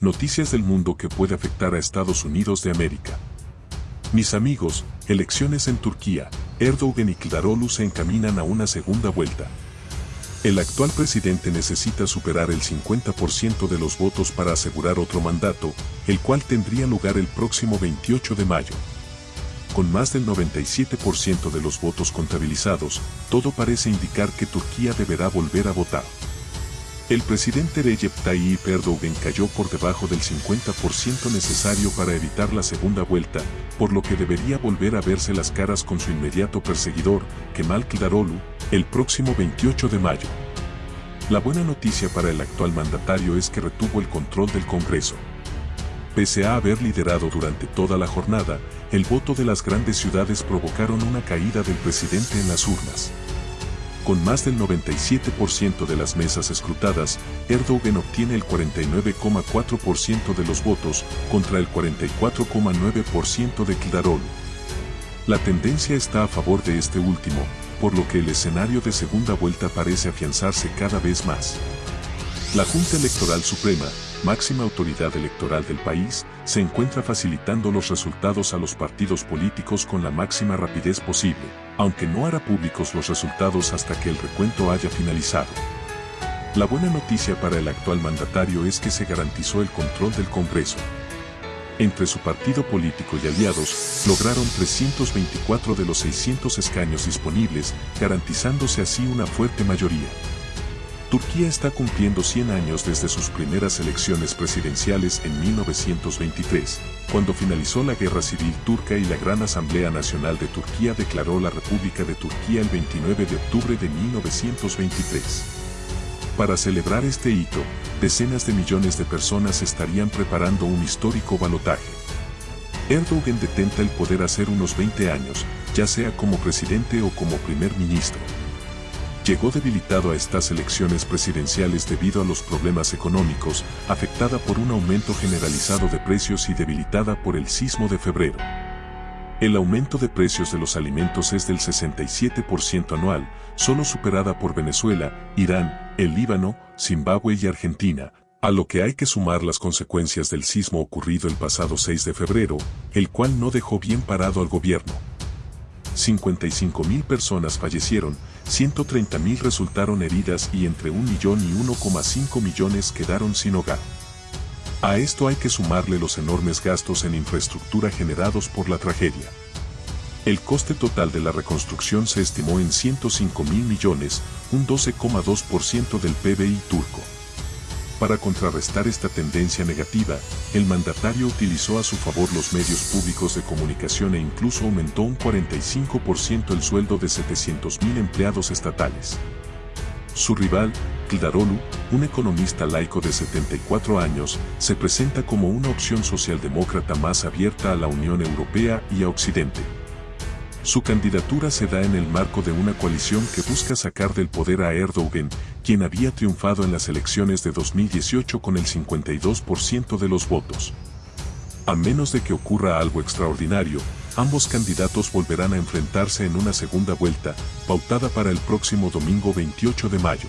Noticias del mundo que puede afectar a Estados Unidos de América. Mis amigos, elecciones en Turquía, Erdogan y Kılıçdaroğlu se encaminan a una segunda vuelta. El actual presidente necesita superar el 50% de los votos para asegurar otro mandato, el cual tendría lugar el próximo 28 de mayo. Con más del 97% de los votos contabilizados, todo parece indicar que Turquía deberá volver a votar. El presidente Recep Tayyip Erdogan cayó por debajo del 50% necesario para evitar la segunda vuelta, por lo que debería volver a verse las caras con su inmediato perseguidor, Kemal Kılıçdaroğlu, el próximo 28 de mayo. La buena noticia para el actual mandatario es que retuvo el control del Congreso. Pese a haber liderado durante toda la jornada, el voto de las grandes ciudades provocaron una caída del presidente en las urnas. Con más del 97% de las mesas escrutadas, Erdogan obtiene el 49,4% de los votos contra el 44,9% de Kılıçdaroğlu. La tendencia está a favor de este último, por lo que el escenario de segunda vuelta parece afianzarse cada vez más. La Junta Electoral Suprema, máxima autoridad electoral del país, se encuentra facilitando los resultados a los partidos políticos con la máxima rapidez posible, aunque no hará públicos los resultados hasta que el recuento haya finalizado. La buena noticia para el actual mandatario es que se garantizó el control del Congreso. Entre su partido político y aliados, lograron 324 de los 600 escaños disponibles, garantizándose así una fuerte mayoría. Turquía está cumpliendo 100 años desde sus primeras elecciones presidenciales en 1923, cuando finalizó la Guerra Civil Turca y la Gran Asamblea Nacional de Turquía declaró la República de Turquía el 29 de octubre de 1923. Para celebrar este hito, decenas de millones de personas estarían preparando un histórico balotaje. Erdogan detenta el poder hace unos 20 años, ya sea como presidente o como primer ministro llegó debilitado a estas elecciones presidenciales debido a los problemas económicos, afectada por un aumento generalizado de precios y debilitada por el sismo de febrero. El aumento de precios de los alimentos es del 67% anual, solo superada por Venezuela, Irán, el Líbano, Zimbabue y Argentina, a lo que hay que sumar las consecuencias del sismo ocurrido el pasado 6 de febrero, el cual no dejó bien parado al gobierno. 55.000 personas fallecieron, 130.000 resultaron heridas y entre 1 millón y 1,5 millones quedaron sin hogar. A esto hay que sumarle los enormes gastos en infraestructura generados por la tragedia. El coste total de la reconstrucción se estimó en 105 mil millones, un 12,2% del PBI turco. Para contrarrestar esta tendencia negativa, el mandatario utilizó a su favor los medios públicos de comunicación e incluso aumentó un 45% el sueldo de 700.000 empleados estatales. Su rival, Kılıçdaroğlu, un economista laico de 74 años, se presenta como una opción socialdemócrata más abierta a la Unión Europea y a Occidente. Su candidatura se da en el marco de una coalición que busca sacar del poder a Erdogan, quien había triunfado en las elecciones de 2018 con el 52% de los votos. A menos de que ocurra algo extraordinario, ambos candidatos volverán a enfrentarse en una segunda vuelta, pautada para el próximo domingo 28 de mayo.